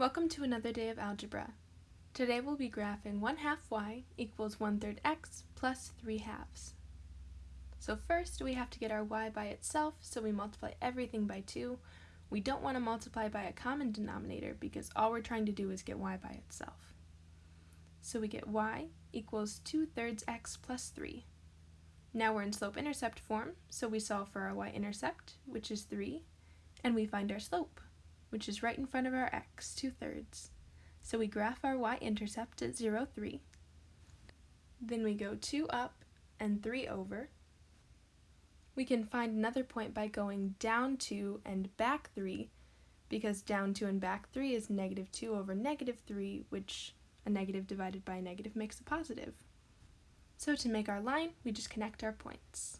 Welcome to another day of algebra. Today we'll be graphing 1 half y equals 1 third x plus 3 halves. So first we have to get our y by itself, so we multiply everything by 2. We don't want to multiply by a common denominator because all we're trying to do is get y by itself. So we get y equals 2 thirds x plus 3. Now we're in slope-intercept form, so we solve for our y-intercept, which is 3, and we find our slope, which is right in front of our x, 2 thirds. So we graph our y-intercept at 0, 3. Then we go 2 up and 3 over. We can find another point by going down 2 and back 3, because down 2 and back 3 is negative 2 over negative 3, which a negative divided by a negative makes a positive. So to make our line, we just connect our points.